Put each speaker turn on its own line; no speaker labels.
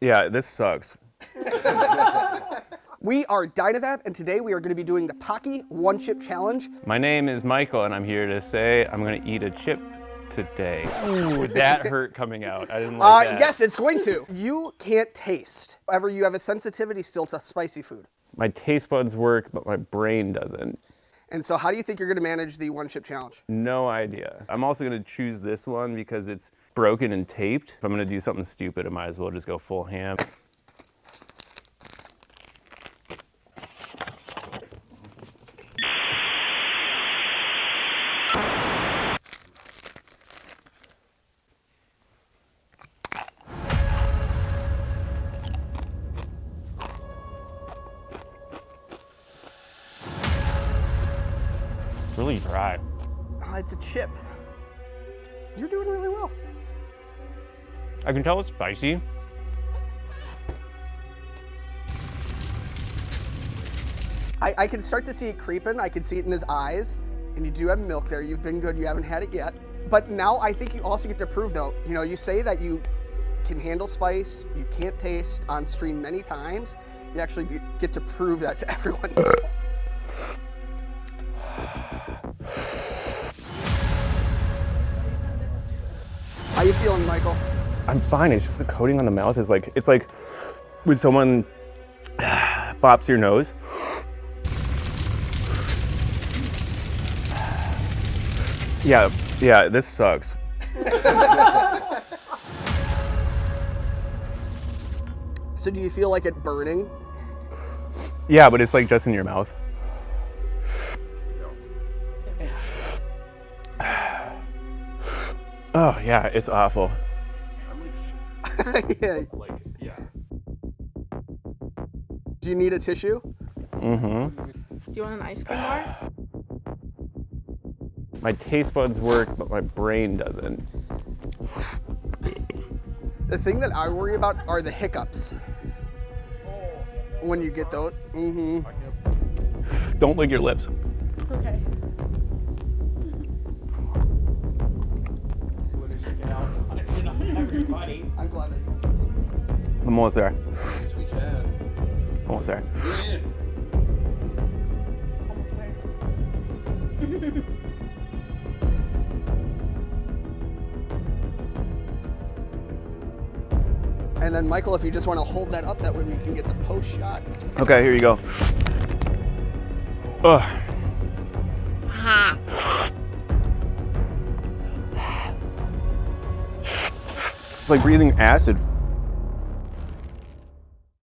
Yeah, this sucks.
We are Dynavap, and today we are going to be doing the Paqui One Chip Challenge.
My name is Michael, and I'm here to say I'm gonna eat a chip today. Ooh, that hurt coming out. I didn't
Uh,
like that.
yes, it's going to. You can't taste. However, you have a sensitivity still to spicy food.
My taste buds work, but my brain doesn't.
And so, how do you think you're going to manage the One Chip Challenge?
No idea. I'm also gonna choose this one because it's broken and taped. If I'm gonna do something stupid, I might as well just go full ham. Really dry.
Uh, it's a chip. You're doing really well.
I can tell it's spicy.
I, I can start to see it creeping. I can see it in his eyes. And you do have milk there. You've been good. You haven't had it yet. But now I think you also get to prove, though, you know, you say that you can handle spice, you can't taste on stream many times. You actually get to prove that to everyone. How you feeling, Michael?
I'm fine. It's just the coating on the mouth is like it's like when someone bops your nose. Yeah, yeah, this sucks.
So do you feel like it burning?
Yeah, but it's like just in your mouth. Oh yeah, it's awful.
yeah.
Like yeah.
Do you need a tissue? Mm-hmm.
Do you want an ice cream bar?
My taste buds work, but my brain doesn't.
The thing that I worry about are the hiccups. When you get those. Mm-hmm.
Don't lick your lips.
Okay.
I'm glad that you
I'm almost there.
Sweet Chad.
Almost there.
Almost there.
And then Michael, if you just want to hold that up, that way we can get the post shot.
Okay, here you go. Ugh. Like breathing acid.